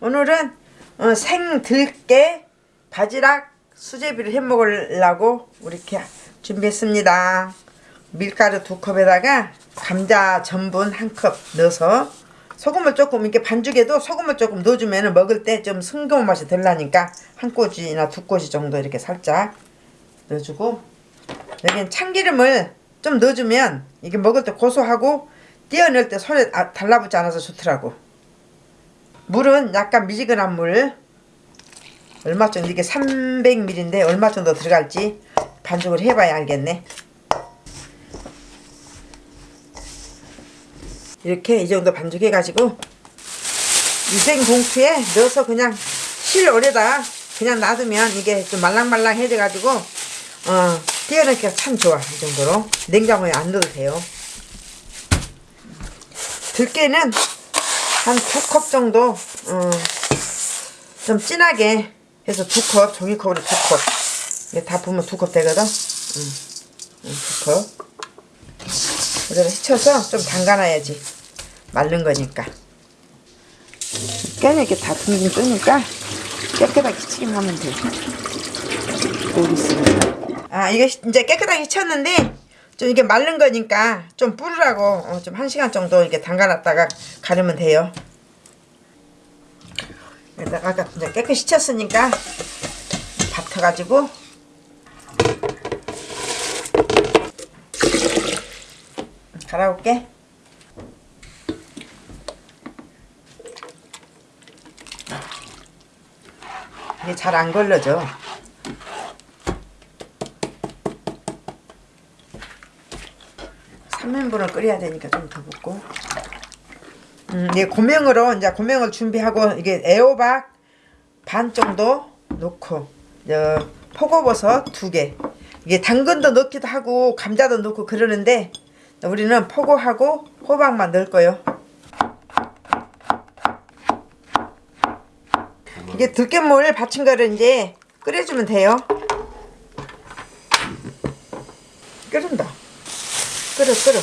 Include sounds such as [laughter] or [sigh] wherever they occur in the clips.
오늘은 어, 생들깨 바지락 수제비를 해 먹으려고 이렇게 준비했습니다. 밀가루 두 컵에다가 감자 전분 한 컵 넣어서 소금을 조금 이렇게 반죽에도 소금을 조금 넣어주면 먹을 때 좀 싱거운 맛이 덜 나니까 한 꼬지나 두 꼬지 정도 이렇게 살짝 넣어주고 여기는 참기름을 좀 넣어주면 이게 먹을 때 고소하고 띄어낼 때 손에 아- 달라붙지 않아서 좋더라고 물은 약간 미지근한 물. 얼마 정도 이게 300ml인데 얼마 정도 들어갈지 반죽을 해봐야 알겠네. 이렇게 이 정도 반죽해 가지고 유생 봉투에 넣어서 그냥 실오래다 그냥 놔두면 이게 좀 말랑말랑해져 가지고 어 띄어넣기가 참 좋아 이 정도로. 냉장고에 안 넣어도 돼요. 들깨는 한 두 컵 정도 어, 좀 진하게 해서 두 컵 종이컵으로 두컵. 이게 다 부으면 두 컵 되거든? 음, 음, 두컵. 그대로 휘쳐서 좀 담가놔야지. 마른 거니까. 깨는 이렇게 다 둥둥 뜨니까 깨끗하게 휘치기만 하면 돼. 여기 있습니다 아 이거 이제 깨끗하게 휘쳤는데 좀 이게 마른 거니까 좀 뿌르라고 어, 좀한 시간 정도 이렇게 담가놨다가 가르면 돼요. 여기다가 아까 깨끗이 휘쳤으니까 받쳐가지고. 갈아올게. 이게 잘 안 걸러져 삼인분을 끓여야 되니까 좀 더 붓고. 음, 이게 고명으로 이제 고명을 준비하고 이게 애호박 반 정도 넣고 어, 포고버섯 두개. 이게 당근도 넣기도 하고 감자도 넣고 그러는데 우리는 포고하고 호박만 넣을 거요. 이게 들깨물 거를 이제 끓여주면 돼요. 끓는다 끓여 끓여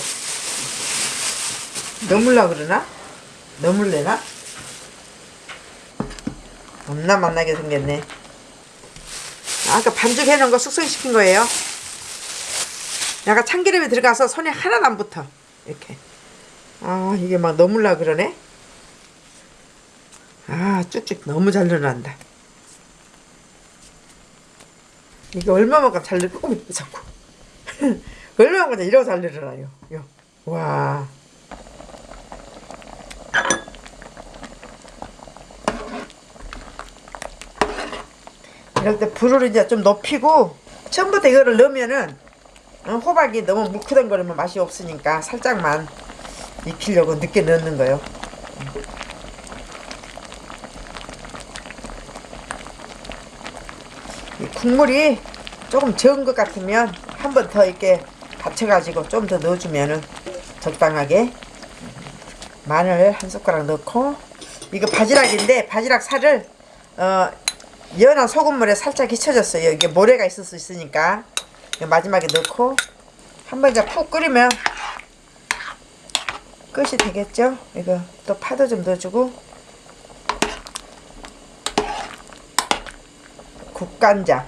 넣물라 그러나? 넣물래나? 겁나 만나게 생겼네. 아까 반죽해 놓은 거 숙성시킨 거예요. 약간 참기름이 들어가서 손에 하나도 안 붙어. 이렇게. 아 이게 막 넣물라 그러네? 아 쭉쭉 너무 잘 늘어난다. 이게 얼마만큼 잘 늘어 어머 자꾸 [laughs] 얼마만큼 이러고 잘 늘어나요. 요. 와. 이럴 때 불을 이제 좀 높이고 처음부터 이거를 넣으면은 어, 호박이 너무 뭉크덩거리면 맛이 없으니까 살짝만 익히려고 늦게 넣는 거예요. 이 국물이 조금 적은 것 같으면 한 번 더 이렇게 받쳐가지고 좀 더 넣어주면은 적당하게 마늘 한 숟가락 넣고 이거 바지락인데 바지락 살을 어, 연한 소금물에 살짝 휘쳐졌어요. 이게 모래가 있을 수 있으니까. 마지막에 넣고 한번 이제 푹 끓이면 끝이 되겠죠? 이거 또 파도 좀 넣어주고. 국간장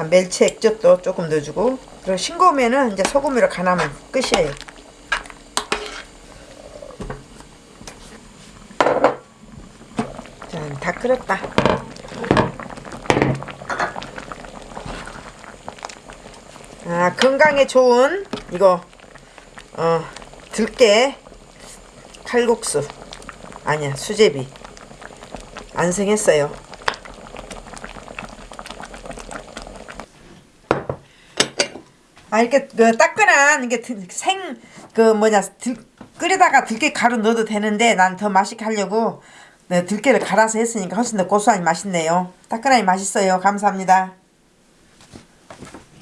자 멸치 액젓도 조금 넣어주고. 그리고 싱거우면은 이제 소금으로 간하면 끝이에요. 자 다 끓였다. 아 건강에 좋은 이거 어 들깨 칼국수. 아니야 수제비. 완성했어요 아 이렇게 그 따끈한 이게 생 그 뭐냐 들, 끓이다가 들깨 가루 넣어도 되는데 난 더 맛있게 하려고. 네, 들깨를 갈아서 했으니까 훨씬 더 고소하니 맛있네요. 따끈하니 맛있어요. 감사합니다